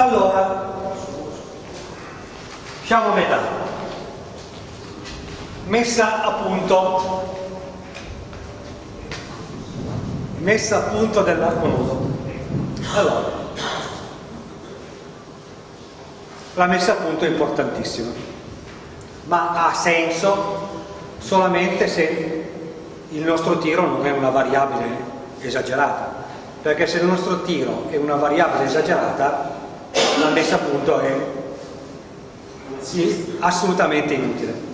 allora siamo a metà. Messa a punto. Messa a punto dell'arco nudo. Allora la messa a punto è importantissima ma ha senso solamente se il nostro tiro non è una variabile esagerata perché se il nostro tiro è una variabile esagerata la messa a punto è assolutamente inutile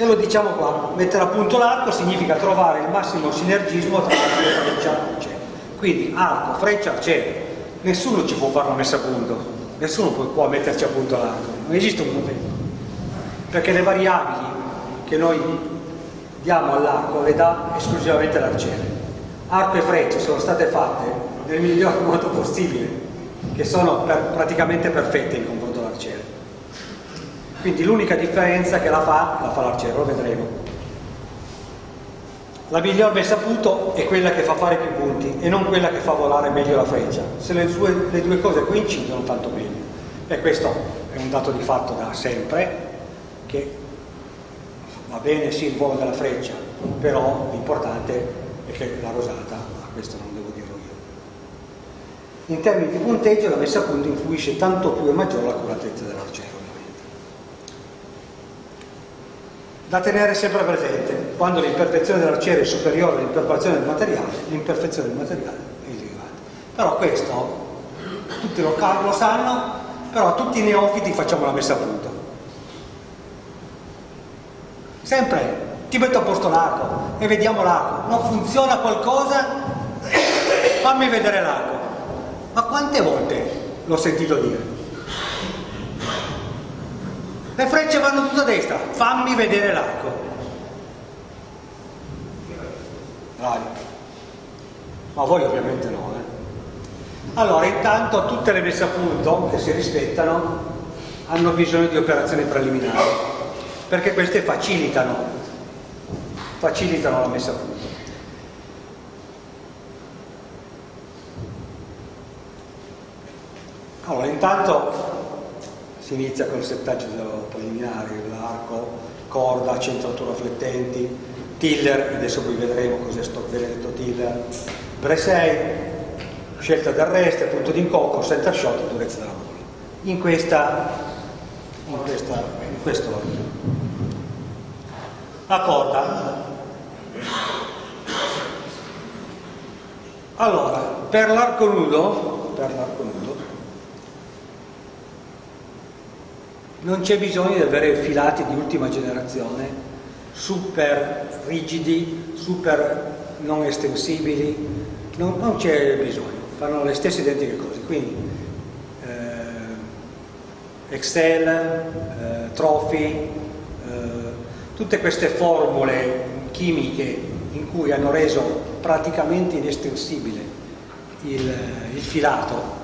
e lo diciamo qua, mettere a punto l'arco significa trovare il massimo sinergismo tra l'arco e freccia arciere. Quindi arco, freccia, arciere. Nessuno ci può fare la messa a punto, nessuno può, può metterci a punto l'arco, non esiste un modello. Perché le variabili che noi diamo all'arco le dà esclusivamente l'arciere. Arco e freccia sono state fatte nel miglior modo possibile, che sono per, praticamente perfette in confronto quindi l'unica differenza che la fa, la fa l'arciere, lo vedremo. La miglior messa a punto è quella che fa fare più punti e non quella che fa volare meglio la freccia. Se le, sue, le due cose coincidono, tanto meglio. E questo è un dato di fatto da sempre, che va bene sì il volo della freccia, però l'importante è che la rosata, ma questo non devo dirlo io. In termini di punteggio la messa a punto influisce tanto più e maggiore l'accuratezza dell'arciere. da tenere sempre presente quando l'imperfezione dell'arciere è superiore all'imperfezione del materiale l'imperfezione del materiale è irrilevante. Però questo tutti lo, lo sanno però tutti i neofiti facciamo la messa a punto. Sempre ti metto a posto l'arco e vediamo l'arco. Non funziona qualcosa fammi vedere l'arco ma quante volte l'ho sentito dire le frecce vanno tutte a destra, fammi vedere l'arco. Bravi. Ma voi ovviamente no. Eh? Allora, intanto tutte le messe a punto che si rispettano hanno bisogno di operazioni preliminari, perché queste facilitano, facilitano la messa a punto. Allora, intanto si inizia con il settaggio preliminare, l'arco, corda, centratura flettenti, tiller, adesso poi vedremo cos'è sto benedetto tiller, Bresei, scelta d'arresto, punto d'incocco, center shot, durezza della bolla. In questa, in questa, in questo ordine. La corda. Allora, per l'arco nudo, per l'arco nudo, non c'è bisogno di avere filati di ultima generazione super rigidi, super non estensibili, non, non c'è bisogno, fanno le stesse identiche cose, quindi eh, Excel, eh, Trophy, eh, tutte queste formule chimiche in cui hanno reso praticamente inestensibile il, il filato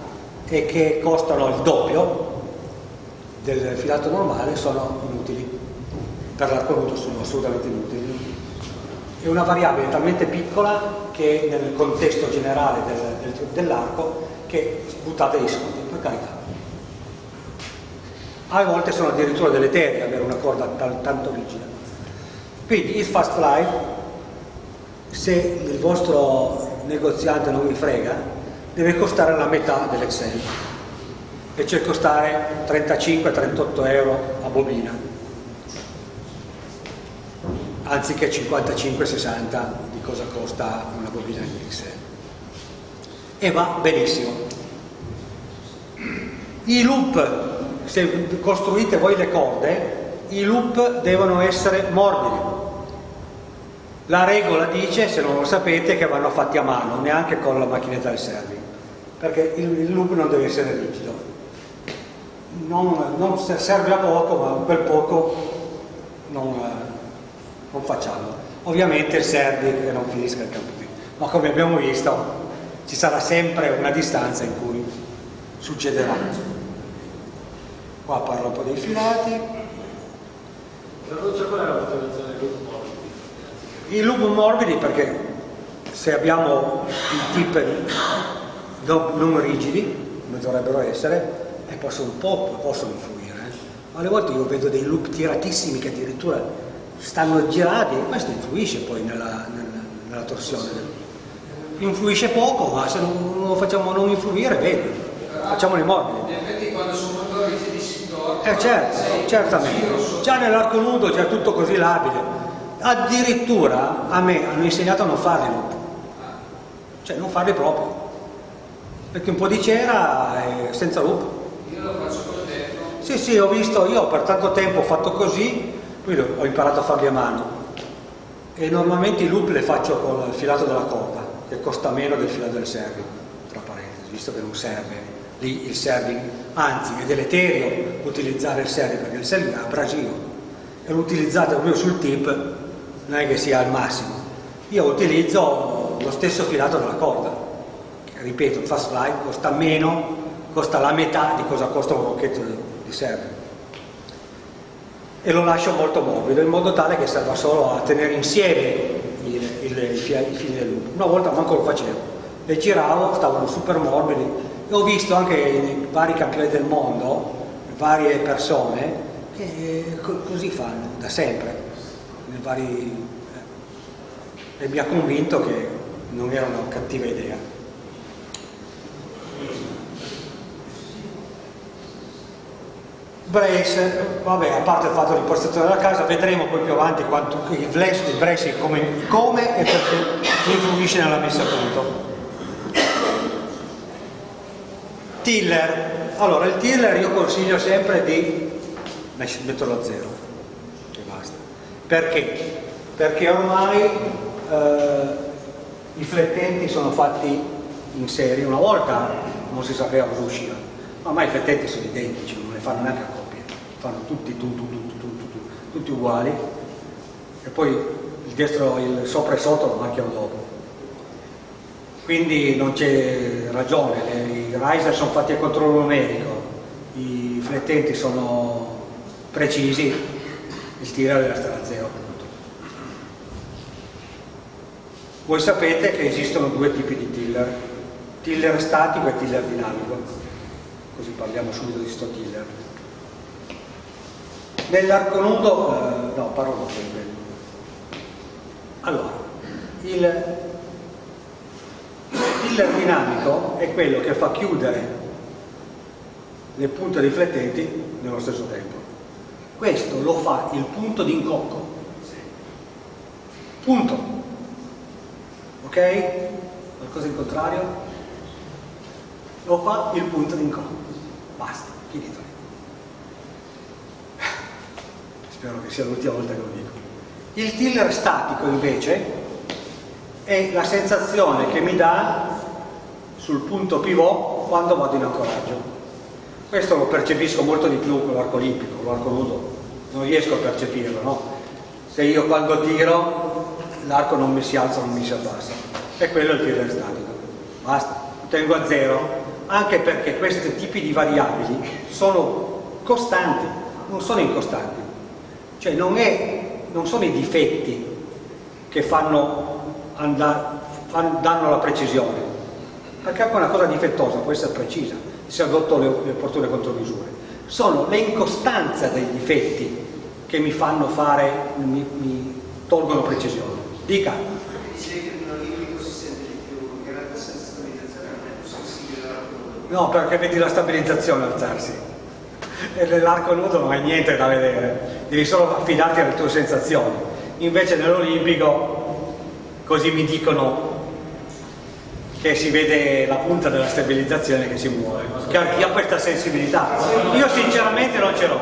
e che costano il doppio, del filato normale sono inutili, per l'arco nudo sono assolutamente inutili. È una variabile talmente piccola che nel contesto generale del, del, dell'arco che buttate i soldi, per carità. A volte sono addirittura delle terre avere una corda tanto rigida. Quindi il fast fly, se il vostro negoziante non vi frega, deve costare la metà dell'Excel e cioè costare 35-38 euro a bobina anziché 55-60 di cosa costa una bobina XL e va benissimo. I loop se costruite voi le corde i loop devono essere morbidi. La regola dice, se non lo sapete, che vanno fatti a mano, neanche con la macchinetta del serving, perché il loop non deve essere rigido non, non, serve a poco, ma quel poco non, non facciamo. Ovviamente serve che non finisca il campo ma come abbiamo visto ci sarà sempre una distanza in cui succederà. Qua parlo un po' dei filati. Qual è la motivazione dei loop morbidi? I loop morbidi perché se abbiamo i tip non rigidi come dovrebbero essere, e possono un po' possono influire. eh. Ma alle volte io vedo dei loop tiratissimi che addirittura stanno girati e questo influisce poi nella, nella, nella torsione. Influisce poco, ma se non lo facciamo non influire, bene, facciamoli morbidi. In effetti quando sono molto rigidi si torna. Eh certo, certamente. Già nell'arco nudo c'è tutto così labile. Addirittura a me hanno insegnato a non farli loop. Cioè non farli proprio. Perché un po' di cera e senza loop. Io lo faccio col defro. Sì, sì, ho visto, io per tanto tempo ho fatto così, poi ho imparato a farli a mano. E normalmente i loop le faccio con il filato della corda, che costa meno del filato del serving, tra parentesi, visto che non serve lì il serving, anzi è deleterio utilizzare il serving, perché il serving è abrasivo e lo utilizzate proprio sul tip, non è che sia al massimo. Io utilizzo lo stesso filato della corda, ripeto, il fast fly costa meno, costa la metà di cosa costa un rocchetto di, serving e lo lascio molto morbido in modo tale che serva solo a tenere insieme il, il, i, fili, del lupo. Una volta manco lo facevo, le giravo, stavano super morbidi e ho visto anche nei vari campioni del mondo, varie persone che co- così fanno da sempre, vari, eh, e mi ha convinto che non era una cattiva idea. Brace, vabbè, a parte il fatto di impostazione della casa, vedremo poi più avanti quanto il brace, il brace come, come e perché influisce nella messa a punto. Tiller, allora il tiller io consiglio sempre di metterlo a zero e basta. Perché? Perché ormai eh, i flettenti sono fatti in serie, una volta non si sapeva cosa usciva, ma ormai i flettenti sono identici, non le fanno neanche a fanno tutti, tu, tu, tu, tu, tu, tu, tutti uguali e poi il destro, il sopra e sotto lo marchiamo dopo. Quindi non c'è ragione, le- i riser sono fatti a controllo numerico, i flettenti sono precisi, il tiro deve stare a zero. appunto. Voi sapete che esistono due tipi di tiller, tiller statico e tiller dinamico, così parliamo subito di sto tiller. Nell'arco nudo, eh, no, parlo quello. Allora, il tiller dinamico è quello che fa chiudere le punte riflettenti nello stesso tempo. Questo lo fa il punto di incocco. Punto. Ok? Qualcosa in contrario? Lo fa il punto di incocco. Basta, finito. Spero che sia l'ultima volta che lo dico. Il tiller statico invece è la sensazione che mi dà sul punto pivot quando vado in ancoraggio. Questo lo percepisco molto di più con l'arco olimpico, con l'arco nudo, non riesco a percepirlo, no? Se io quando tiro l'arco non mi si alza, non mi si abbassa. E quello è il tiro statico. Basta, tengo a zero, anche perché questi tipi di variabili sono costanti, non sono incostanti. Cioè non, è, non sono i difetti che fanno andare, fan- danno la precisione, perché anche una cosa difettosa può essere precisa se adotto le, le opportune contromisure. Sono le incostanze dei difetti che mi fanno fare, mi, mi tolgono precisione. Dica. No, perché vedi la stabilizzazione alzarsi. E nell'arco nudo non hai niente da vedere, devi solo affidarti alle tue sensazioni. Invece nell'olimpico, così mi dicono che si vede la punta della stabilizzazione che si muove, che ha, ha questa sensibilità. Io sinceramente non ce l'ho.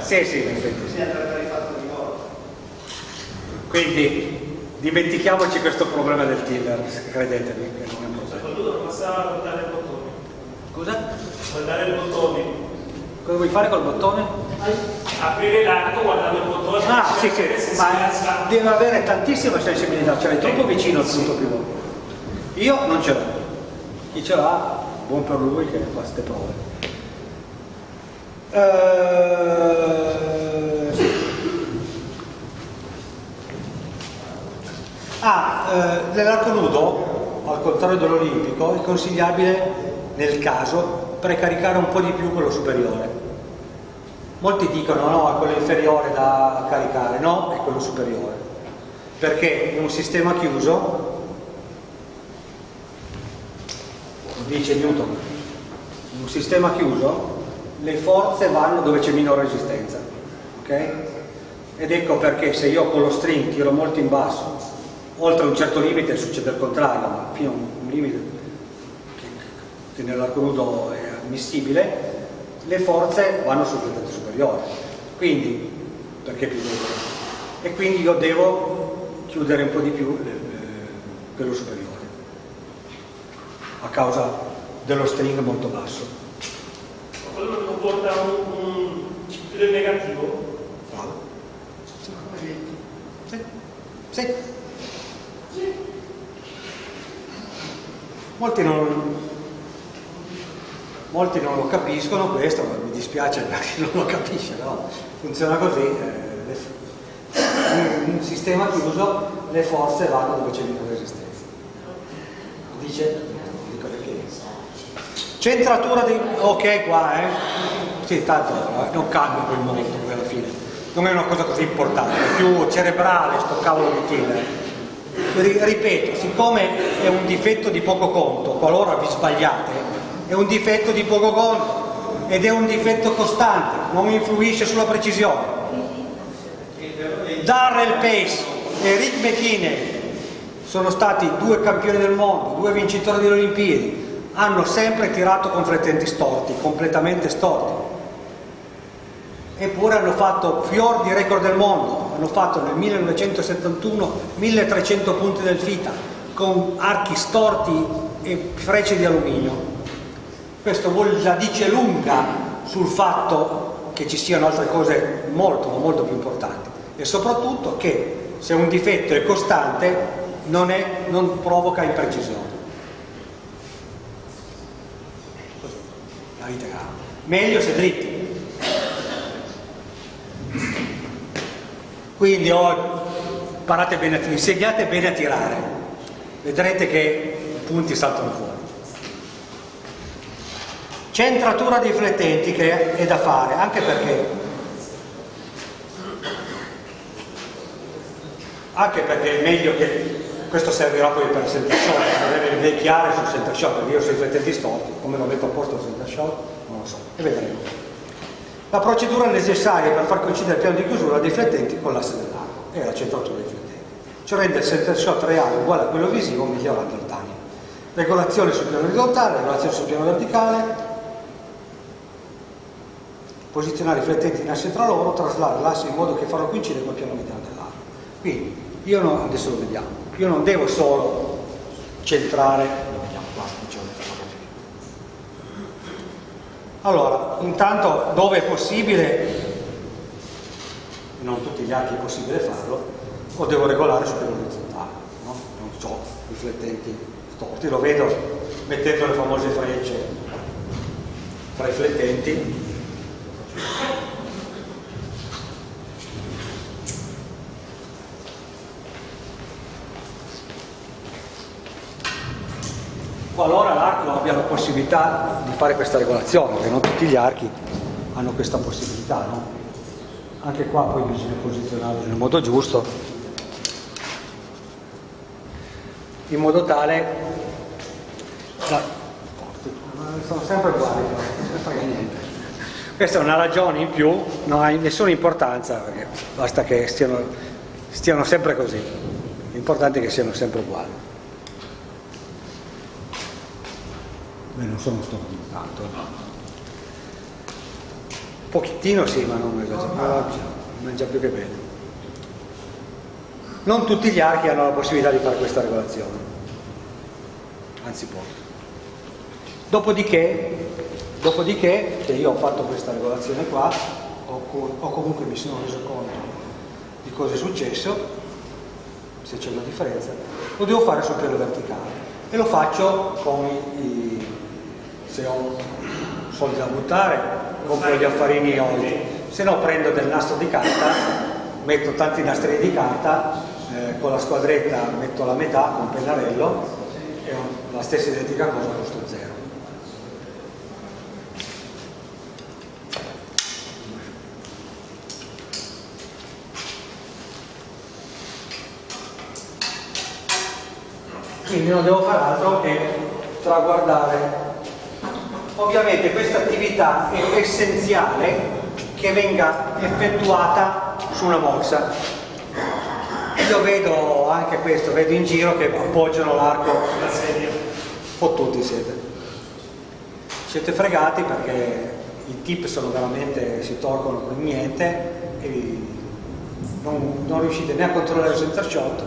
Sì, sì, in effetti sì. Quindi dimentichiamoci questo problema del tiller, credetemi che non è un problema. Soprattutto passare a guardare il bottone. Scusa? Guardare il bottone. Cosa vuoi fare col bottone? Aprire l'arco guardando il bottone. Ah, sì, Se sì, si ma deve avere tantissima sensibilità, cioè è troppo vicino al punto pivot. Io non ce l'ho. Chi ce l'ha, buon per lui che fa queste prove. Eh, sì. Ah, eh, nell'arco nudo, al contrario dell'olimpico, è consigliabile nel caso precaricare un po' di più quello superiore. Molti dicono no, è quello inferiore da caricare, no, è quello superiore. Perché in un sistema chiuso, dice Newton, in un sistema chiuso le forze vanno dove c'è minore resistenza. ok? Ed ecco perché se io con lo string tiro molto in basso, oltre un certo limite succede il contrario, ma fino a un, limite che nell'arco nudo è ammissibile, le forze vanno sul flettente superiore. Quindi, perché più debole? E quindi io devo chiudere un po' di più eh, quello superiore, a causa dello string molto basso. Quello non porta un, un del negativo. Bravo. Sì. Sì. Molti non, molti non lo capiscono questo, mi dispiace per chi non lo capisce, però funziona così. eh, in un sistema chiuso le forze vanno dove c'è minore resistenza. Dice, dico perché. Centratura di... ok qua, eh? Sì, tanto eh, non cambia quel momento poi alla fine. Non è una cosa così importante, è più cerebrale sto cavolo di killer. Ri- ripeto, siccome è un difetto di poco conto, qualora vi sbagliate, è un difetto di poco conto ed è un difetto costante, non influisce sulla precisione. Darrell Pace e Rick McKinney sono stati due campioni del mondo, due vincitori delle Olimpiadi, hanno sempre tirato con flettenti storti, completamente storti. Eppure hanno fatto fior di record del mondo, hanno fatto nel 1971 1300 punti del FITA con archi storti e frecce di alluminio. Questo la dice lunga sul fatto che ci siano altre cose molto ma molto più importanti e soprattutto che se un difetto è costante non, è- non provoca imprecisione. Così, la grave. Meglio se dritti. Quindi oh, imparate bene insegnate bene a tirare, vedrete che i punti saltano fuori. Centratura dei flettenti che è da fare, anche perché, anche perché è meglio che questo servirà poi per il center shot, per avere le idee chiare sul center shot, perché io sui flettenti storti, come lo metto a posto il center shot, non lo so, e vedremo. La procedura necessaria per far coincidere il piano di chiusura dei flettenti con l'asse dell'arco è la centratura dei flettenti. Ciò rende il center shot reale uguale a quello visivo migliorando il timing. Regolazione sul piano orizzontale, regolazione sul piano verticale, posizionare i flettenti in asse tra loro, traslare l'asse in modo che farlo coincidere col piano mediano dell'arco. Quindi, io non, adesso lo vediamo, io non devo solo centrare, lo vediamo qua. Allora, intanto dove è possibile, non tutti gli archi è possibile farlo, o devo regolare sul piano orizzontale, no? non so, riflettenti storti, lo vedo mettendo le famose frecce fra i flettenti. Qualora l'arco abbia la possibilità di fare questa regolazione, perché non tutti gli archi hanno questa possibilità, no? Anche qua poi bisogna posizionarlo nel modo giusto, in modo tale da... sono sempre uguali, non frega niente. Questa è una ragione in più, non ha nessuna importanza, perché basta che stiano, stiano sempre così. L'importante è che siano sempre uguali. Beh, non sono storti tanto. Un pochettino sì, ma non esagerato. Mangia più che bene. Non tutti gli archi hanno la possibilità di fare questa regolazione, anzi pochi. Dopodiché, dopodiché, che io ho fatto questa regolazione qua, o, co- o comunque mi sono reso conto di cosa è successo, se c'è una differenza, lo devo fare sul piano verticale e lo faccio con i- se ho soldi da buttare, compro gli affarini oggi, se no prendo del nastro di carta, metto tanti nastrini di carta eh, con la squadretta metto la metà con pennarello e ho la stessa identica cosa con sto zero. Quindi non devo fare altro che traguardare. Ovviamente questa attività è essenziale che venga effettuata su una morsa. Io vedo anche questo, vedo in giro che appoggiano l'arco La sedia. fottuti siete. Siete fregati perché i tip sono veramente, si tolgono con niente e non, non riuscite né a controllare il center shot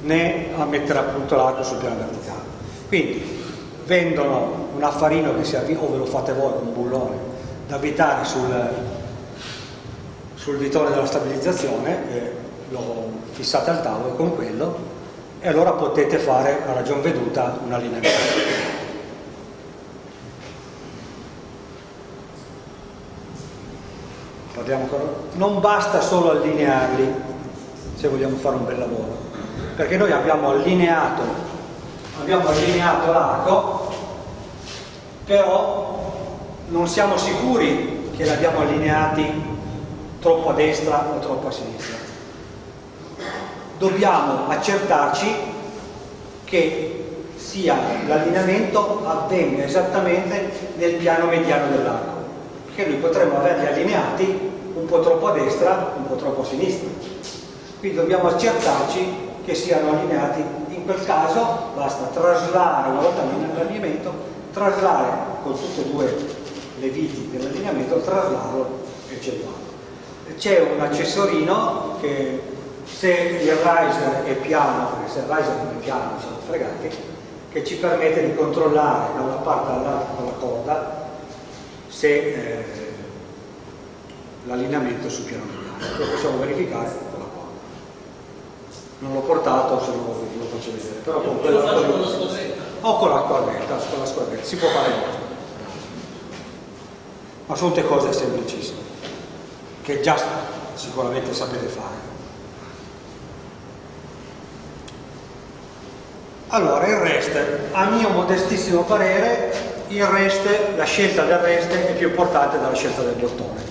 né a mettere appunto l'arco sul piano verticale. Quindi vendono un affarino che si avvia, o ve lo fate voi con un bullone, da avvitare sul, sul vitone della stabilizzazione, e lo fissate al tavolo con quello e allora potete fare a ragion veduta un allineamento. Parliamo ancora? Non basta solo allinearli se vogliamo fare un bel lavoro, perché noi abbiamo allineato, abbiamo allineato l'arco, però non siamo sicuri che li abbiamo allineati troppo a destra o troppo a sinistra. Dobbiamo accertarci che sia l'allineamento avvenga esattamente nel piano mediano dell'arco, perché noi potremmo averli allineati un po' troppo a destra, un po' troppo a sinistra. Quindi dobbiamo accertarci che siano allineati. In quel caso basta traslare, una volta l'allineamento, traslare con tutte e due le viti dell'allineamento, traslarlo e cellularlo. C'è un accessorino che se il riser è piano, perché se il riser non è piano siamo fregati, che ci permette di controllare da una parte all'altra con la corda se eh, l'allineamento è sul piano mediano. Lo possiamo verificare con la corda. Non l'ho portato, se no lo faccio vedere. Però con quella lo o con la squadretta, con la squadretta, si può fare molto. Ma sono tutte cose semplicissime, che già sicuramente sapete fare. Allora, il rest, a mio modestissimo parere, il rest, la scelta del rest è più importante della scelta del bottone.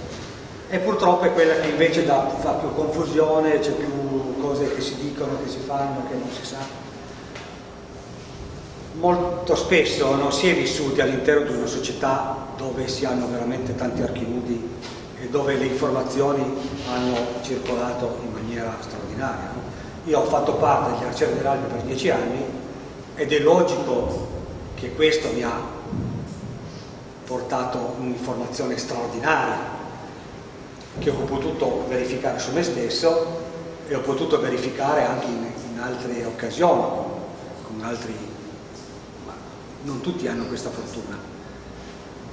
E purtroppo è quella che invece dà, fa più confusione, c'è più cose che si dicono, che si fanno, che non si sa molto spesso non si è vissuti all'interno di una società dove si hanno veramente tanti archivudi e dove le informazioni hanno circolato in maniera straordinaria. no? Io ho fatto parte degli arcieri dell'Alpe per dieci anni ed è logico che questo mi ha portato un'informazione straordinaria che ho potuto verificare su me stesso e ho potuto verificare anche in, in altre occasioni, con altri non tutti hanno questa fortuna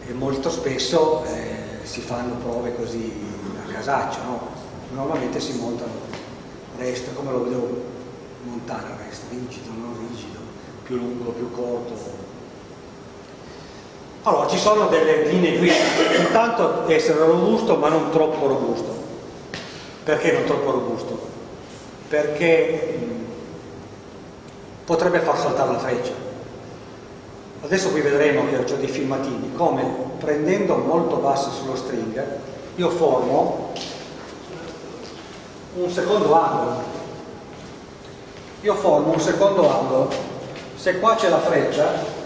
e molto spesso eh, si fanno prove così a casaccio, no? normalmente si montano rest, come lo devo montare il rest, rigido, non rigido, più lungo, più corto. Allora, ci sono delle linee guida, intanto essere robusto ma non troppo robusto. Perché non troppo robusto? Perché mh, potrebbe far saltare la freccia. Adesso qui vedremo che ho già dei filmatini, come prendendo molto basso sullo string, io formo un secondo angolo. Io formo un secondo angolo. Se qua c'è la freccia.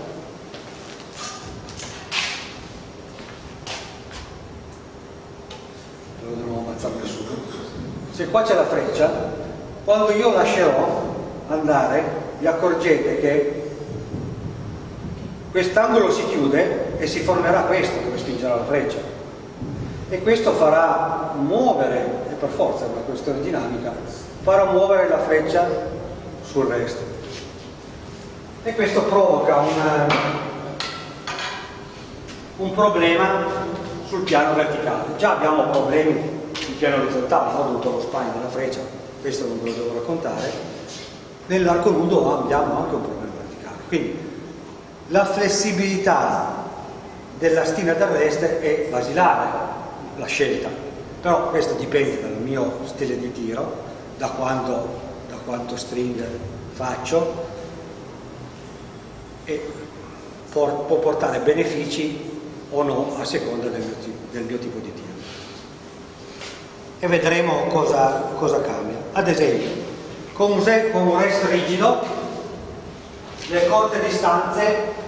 Se qua c'è la freccia, quando io lascerò andare, vi accorgete che quest'angolo si chiude e si formerà questo dove spingerà la freccia. E questo farà muovere, e per forza è una questione dinamica, farà muovere la freccia sul resto. E questo provoca un, un problema sul piano verticale. Già abbiamo problemi sul piano orizzontale ho avuto lo spine della freccia questo non ve lo devo raccontare. Nell'arco nudo abbiamo anche un problema verticale. Quindi la flessibilità della stina d'arresto è basilare, la scelta, però questo dipende dal mio stile di tiro, da quando, da quanto string faccio e può portare benefici o no a seconda del mio, del mio tipo di tiro. E vedremo cosa, cosa cambia. Ad esempio, con un, con un rest rigido le corte distanze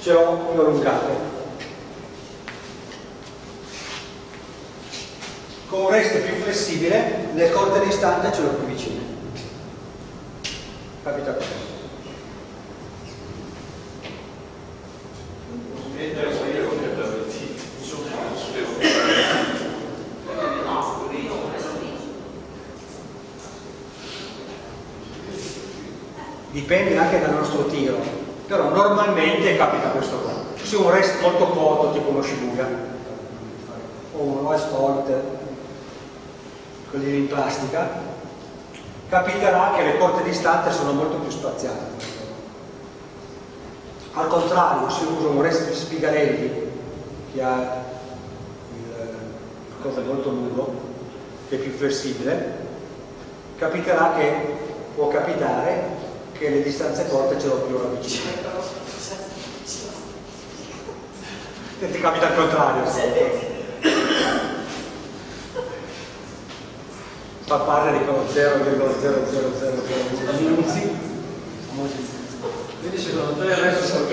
ce l'ho più allungate. Con un rest più flessibile le corte distanze ce l'ho più vicine. Capita questo? dipende anche dal nostro tiro però normalmente capita questo qua. Se un rest molto corto tipo uno Shibuya o un West Holt quelli in plastica capiterà che le corte distanze sono molto più spaziate. Al contrario se uso un rest di Spigarelli che ha il cosa molto lungo che è più flessibile capiterà che può capitare che le distanze corte ce l'ho più vicino. E ti capita al contrario. Fa parte di quello 0,0000 minuti. Quindi secondo te adesso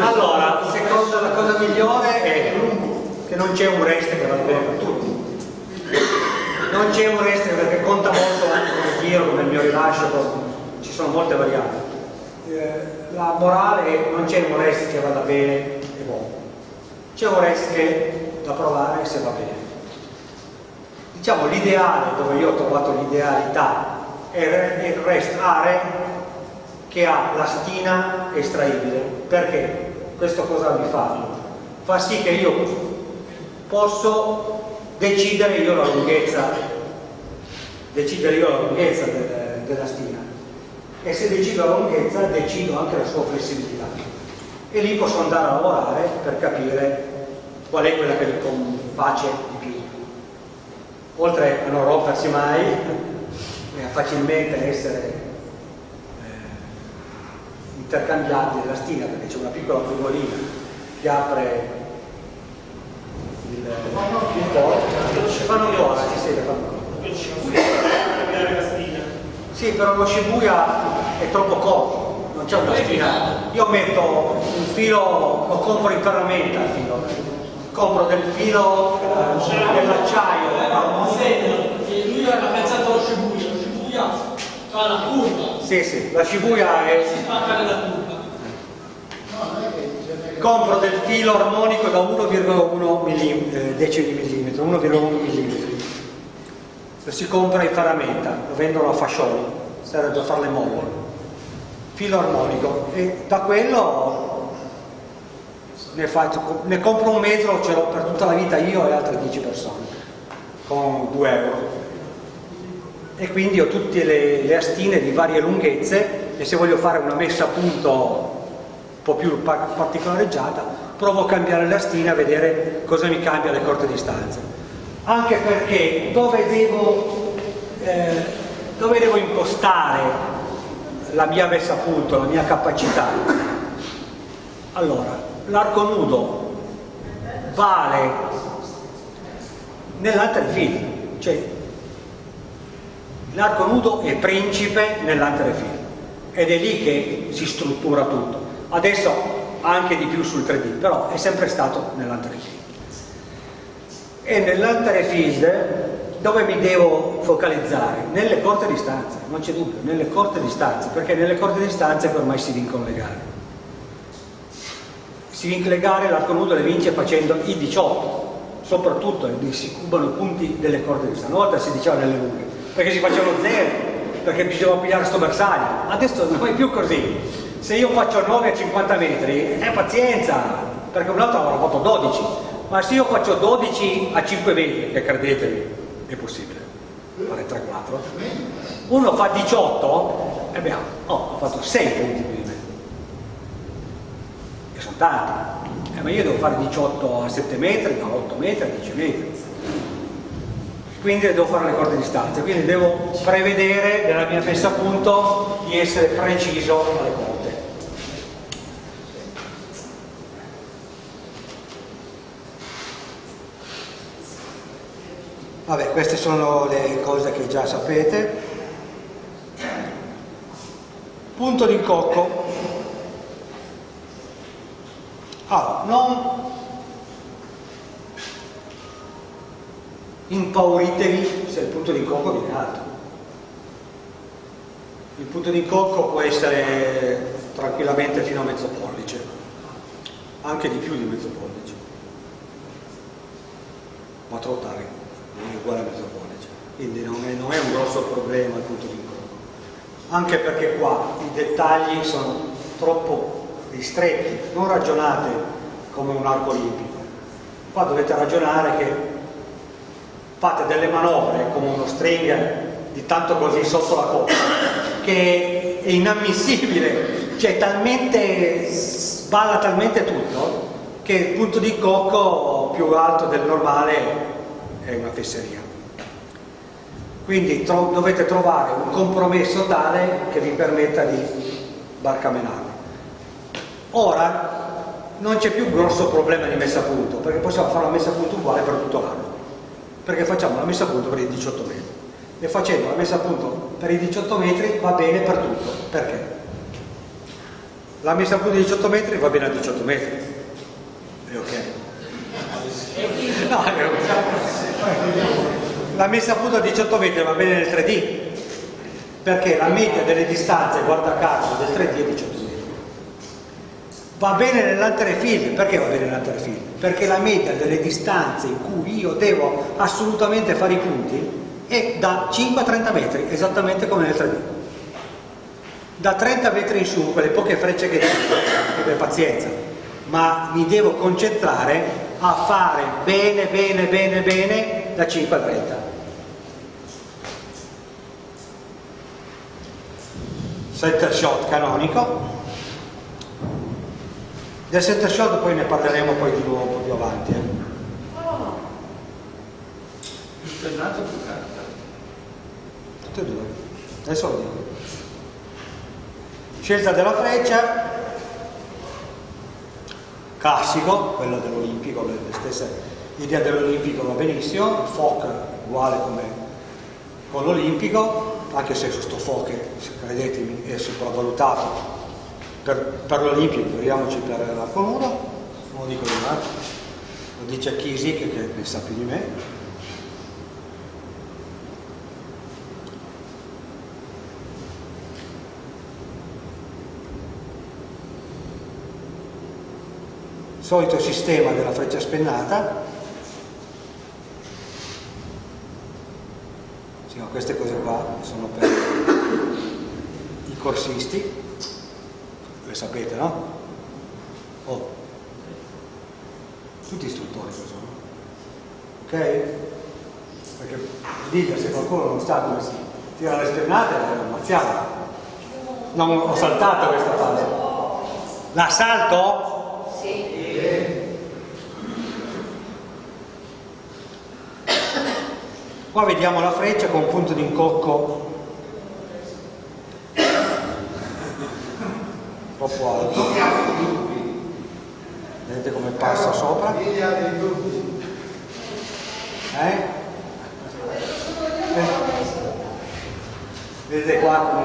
Allora, secondo la cosa migliore è che non c'è un rest che va bene per tutti. Non c'è un rest perché conta molto anche come giro, come il mio rilascio, sono molte variabili. Eh, la morale non c'è un rest che vada bene e buono, c'è un rest che da provare se va bene. Diciamo l'ideale, dove io ho trovato l'idealità, è il rest are che ha la stina estraibile. Perché? Questo cosa mi fa? Fa sì che io posso decidere io la lunghezza, decidere io la lunghezza del, della stina e se decido la lunghezza decido anche la sua flessibilità. E lì posso andare a lavorare per capire qual è quella che mi conface di più. Oltre a non rompersi mai e a facilmente essere eh, intercambiabile la stina perché c'è una piccola frugolina che apre il, il forno fanno ancora, si sente fanno ancora sì, però lo Shibuya è troppo corto, non c'è una spina. Io metto un filo, lo compro in ferramenta il filo, compro del filo eh, dell'acciaio. Eh, lui ha pensato allo Shibuya, lo Shibuya fa la curva. Sì, sì, la Shibuya è... Si spacca nella curva. Compro del filo armonico da 1,1 mm, decimi millimetro, 1,1 mm si compra in ferramenta, lo vendono a fascioli, per fare le molle, filo armonico e da quello ne, faccio, ne compro un metro, ce l'ho per tutta la vita io e altre 10 persone, con 2 euro. E quindi ho tutte le, le astine di varie lunghezze e se voglio fare una messa a punto un po' più particolareggiata, provo a cambiare le astine a vedere cosa mi cambia le corte distanze anche perché dove devo, eh, dove devo impostare la mia messa a punto, la mia capacità? Allora, l'arco nudo vale nell'anterefil, cioè l'arco nudo è principe nell'anterefil ed è lì che si struttura tutto. Adesso anche di più sul 3D, però è sempre stato nell'anterefil e nell'altare field dove mi devo focalizzare? Nelle corte distanze, non c'è dubbio, nelle corte distanze, perché nelle corte distanze ormai si vincono le gare. Si vince le gare, l'arco nudo le vince facendo i 18, soprattutto si cubano punti delle corte distanze. Una volta si diceva nelle lunghe, perché si facevano zero, perché bisognava pigliare sto bersaglio. Adesso non è più così. Se io faccio 9 a 50 metri, è pazienza, perché un altro avrà fatto 12 ma se io faccio 12 a 5 metri, che credetemi, è possibile, fare 3-4, uno fa 18, e beh, oh, ho fatto 6 punti più di me. E sono tanti. Eh, ma io devo fare 18 a 7 metri, a 8 metri, a 10 metri. quindi devo fare le corde di distanza, quindi devo prevedere nella mia messa a punto di essere preciso alle corde. Vabbè, queste sono le cose che già sapete. Punto d'incocco. Allora, non impauritevi se il punto d'incocco viene alto. Il punto d'incocco può essere tranquillamente fino a mezzo pollice, anche di più di mezzo pollice. 4 ottavi, è uguale a mezzo pollice, quindi non è, non è un grosso problema punto d'incocco. Anche perché qua i dettagli sono troppo ristretti, non ragionate come un arco olimpico. Qua dovete ragionare che fate delle manovre come uno stringer di tanto così sotto la coppa che è inammissibile cioè talmente sballa talmente tutto che il punto di cocco più alto del normale è una fesseria. Quindi tro dovete trovare un compromesso tale che vi permetta di barcamenare ora non c'è più grosso problema di messa a punto perché possiamo fare una messa a punto uguale per tutto l'anno. Perché facciamo la messa a punto per i 18 metri. E facendo la messa a punto per i 18 metri va bene per tutto. Perché? la messa a punto di 18 metri va bene a 18 metri. È ok? No, è ok la messa a punto a 18 metri va bene nel 3D perché la media delle distanze guarda caso del 3D è 18 metri Va bene nell'anterefield, perché va bene nell'anterefield? Perché la media delle distanze in cui io devo assolutamente fare i punti è da 5 a 30 metri, esattamente come nel 3D. Da 30 metri in su, quelle poche frecce che per pazienza, ma mi devo concentrare a fare bene, bene, bene, bene da 5 a 30. Center shot canonico, del center shot poi ne parleremo poi di nuovo un po' più avanti. Eh. Più spennato più carta. Tutte e due. Adesso lo dico. Scelta della freccia, classico, quello dell'Olimpico, le stesse idee dell'Olimpico va benissimo, il FOC uguale come con l'Olimpico, anche se questo FOC, credetemi, è sopravvalutato per, per l'Olimpio, figuriamoci per l'arco nudo, non lo dico di me, lo dice Chisi che, che ne sa più di me. Solito sistema della freccia spennata, sì, ma queste cose qua sono per i corsisti sapete, no? Oh. Tutti istruttori sono. Ok? Perché dica se qualcuno non sa come si tira le spennate, lo ammazziamo. Non ho saltato questa fase. La salto? Sì. Qua vediamo la freccia con un punto di incocco. Troppo alto. Vedete come passa sopra? Eh? vedete qua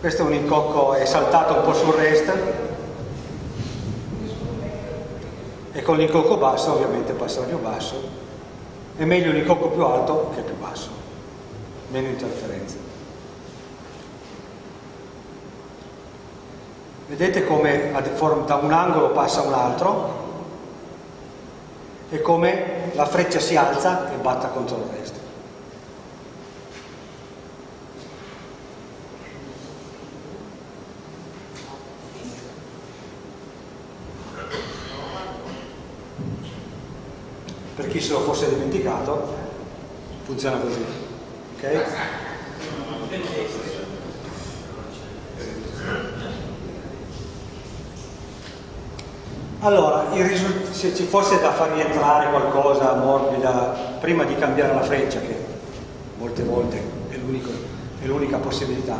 questo è un incocco è saltato un po' sul rest. E con l'incocco basso ovviamente passa più basso è meglio un incocco più alto che più basso meno interferenze Vedete come da un angolo passa un altro e come la freccia si alza e batta contro il resto. Per chi se lo fosse dimenticato, funziona così. Okay? Allora, se ci fosse da far rientrare qualcosa morbida prima di cambiare la freccia, che molte volte è l'unica possibilità,